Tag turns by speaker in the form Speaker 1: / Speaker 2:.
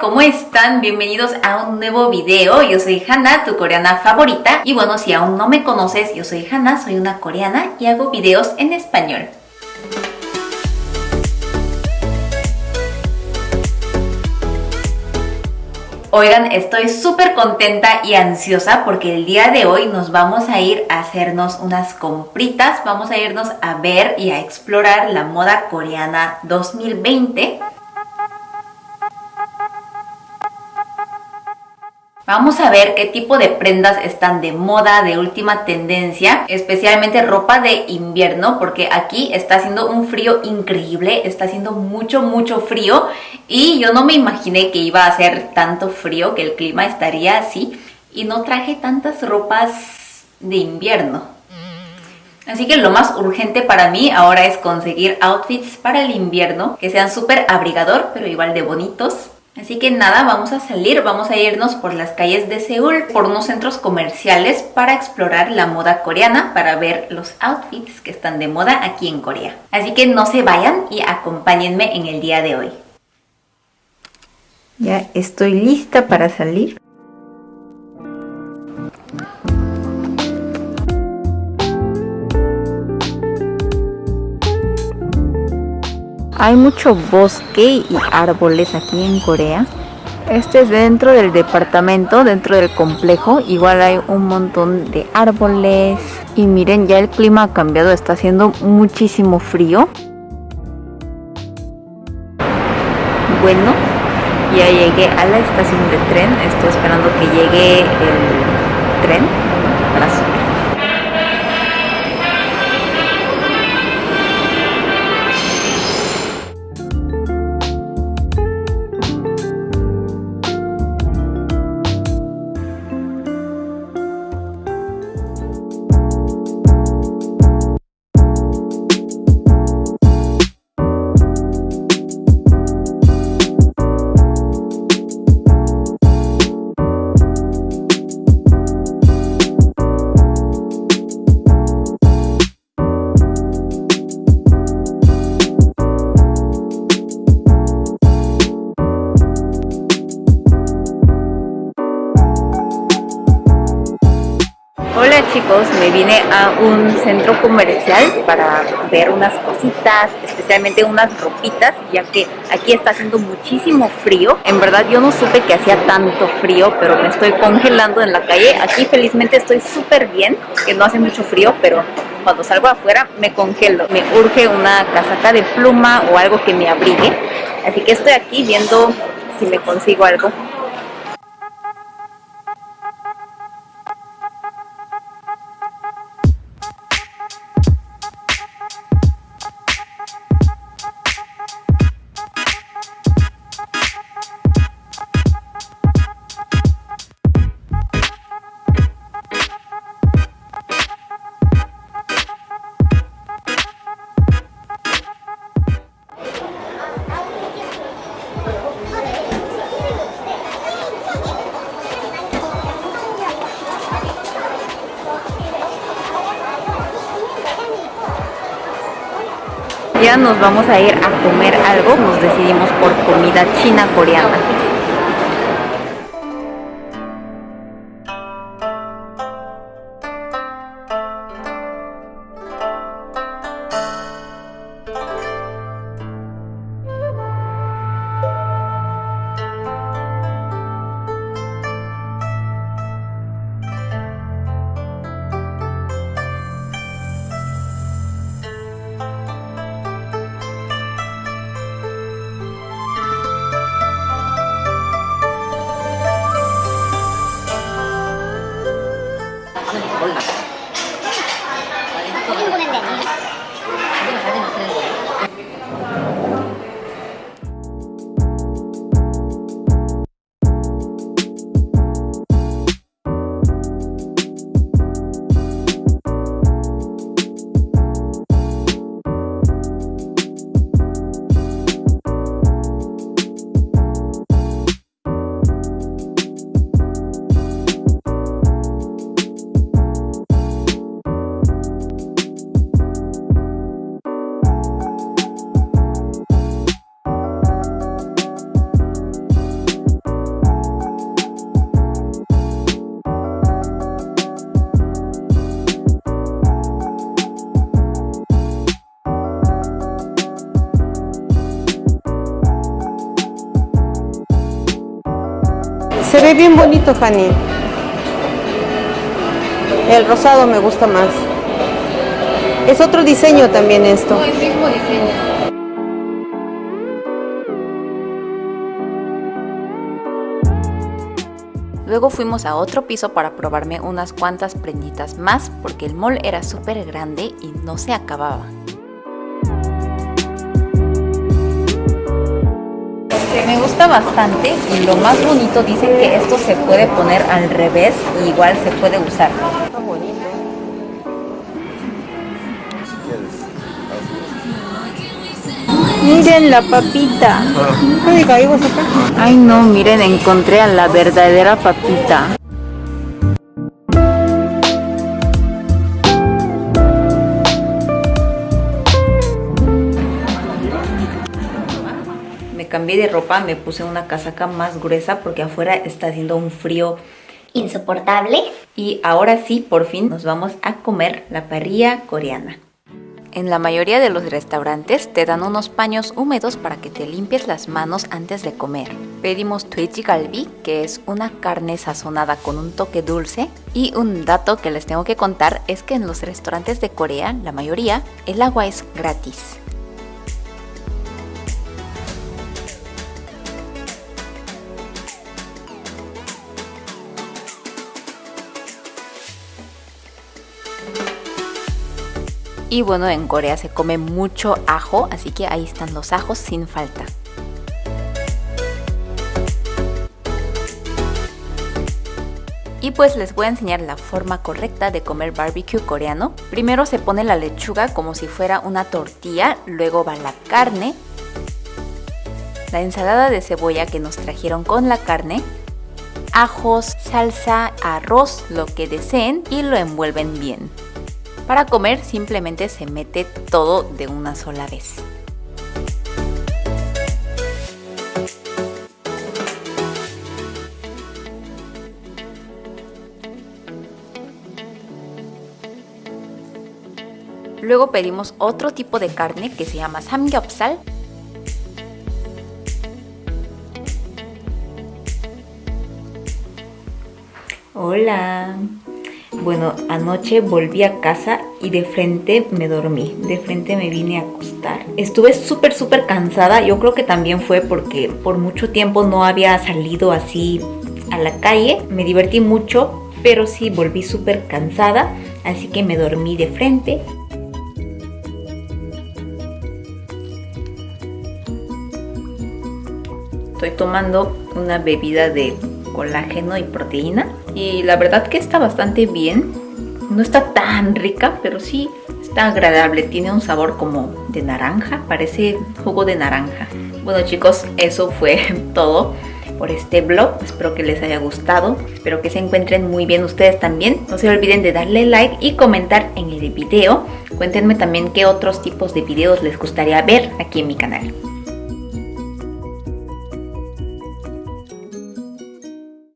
Speaker 1: ¿cómo están? Bienvenidos a un nuevo video. Yo soy Hana, tu coreana favorita. Y bueno, si aún no me conoces, yo soy Hana, soy una coreana y hago videos en español. Oigan, estoy súper contenta y ansiosa porque el día de hoy nos vamos a ir a hacernos unas compritas. Vamos a irnos a ver y a explorar la moda coreana 2020. Vamos a ver qué tipo de prendas están de moda, de última tendencia, especialmente ropa de invierno, porque aquí está haciendo un frío increíble, está haciendo mucho, mucho frío y yo no me imaginé que iba a hacer tanto frío, que el clima estaría así y no traje tantas ropas de invierno. Así que lo más urgente para mí ahora es conseguir outfits para el invierno que sean súper abrigador, pero igual de bonitos Así que nada, vamos a salir, vamos a irnos por las calles de Seúl, por unos centros comerciales para explorar la moda coreana, para ver los outfits que están de moda aquí en Corea. Así que no se vayan y acompáñenme en el día de hoy. Ya estoy lista para salir. Hay mucho bosque y árboles aquí en Corea. Este es dentro del departamento, dentro del complejo. Igual hay un montón de árboles. Y miren, ya el clima ha cambiado, está haciendo muchísimo frío. Bueno, ya llegué a la estación de tren. Estoy esperando que llegue el tren para subir. Chicos, me vine a un centro comercial para ver unas cositas, especialmente unas ropitas, ya que aquí está haciendo muchísimo frío. En verdad yo no supe que hacía tanto frío, pero me estoy congelando en la calle. Aquí felizmente estoy súper bien, que no hace mucho frío, pero cuando salgo afuera me congelo. Me urge una casaca de pluma o algo que me abrigue. Así que estoy aquí viendo si me consigo algo nos vamos a ir a comer algo, nos decidimos por comida china coreana.
Speaker 2: Se ve bien bonito, Fanny. El rosado me gusta más. Es otro diseño también esto.
Speaker 1: No, el mismo diseño. Luego fuimos a otro piso para probarme unas cuantas prenditas más porque el mall era súper grande y no se acababa. Me gusta bastante y lo más bonito dicen que esto se puede poner al revés y igual se puede usar.
Speaker 2: Miren la papita.
Speaker 1: Ay no, miren, encontré a la verdadera papita. Cambié de ropa, me puse una casaca más gruesa porque afuera está haciendo un frío
Speaker 3: insoportable.
Speaker 1: Y ahora sí, por fin, nos vamos a comer la parrilla coreana. En la mayoría de los restaurantes te dan unos paños húmedos para que te limpies las manos antes de comer. Pedimos tuichi galbi, que es una carne sazonada con un toque dulce. Y un dato que les tengo que contar es que en los restaurantes de Corea, la mayoría, el agua es gratis. Y bueno, en Corea se come mucho ajo, así que ahí están los ajos sin falta. Y pues les voy a enseñar la forma correcta de comer barbecue coreano. Primero se pone la lechuga como si fuera una tortilla, luego va la carne, la ensalada de cebolla que nos trajeron con la carne, ajos, salsa, arroz, lo que deseen y lo envuelven bien. Para comer simplemente se mete todo de una sola vez. Luego pedimos otro tipo de carne que se llama samgyeopsal. Hola. Bueno, anoche volví a casa y de frente me dormí, de frente me vine a acostar. Estuve súper, súper cansada, yo creo que también fue porque por mucho tiempo no había salido así a la calle. Me divertí mucho, pero sí volví súper cansada, así que me dormí de frente. Estoy tomando una bebida de colágeno y proteína y la verdad que está bastante bien. No está tan rica, pero sí está agradable. Tiene un sabor como de naranja, parece jugo de naranja. Bueno chicos, eso fue todo por este vlog. Espero que les haya gustado. Espero que se encuentren muy bien ustedes también. No se olviden de darle like y comentar en el video. Cuéntenme también qué otros tipos de videos les gustaría ver aquí en mi canal.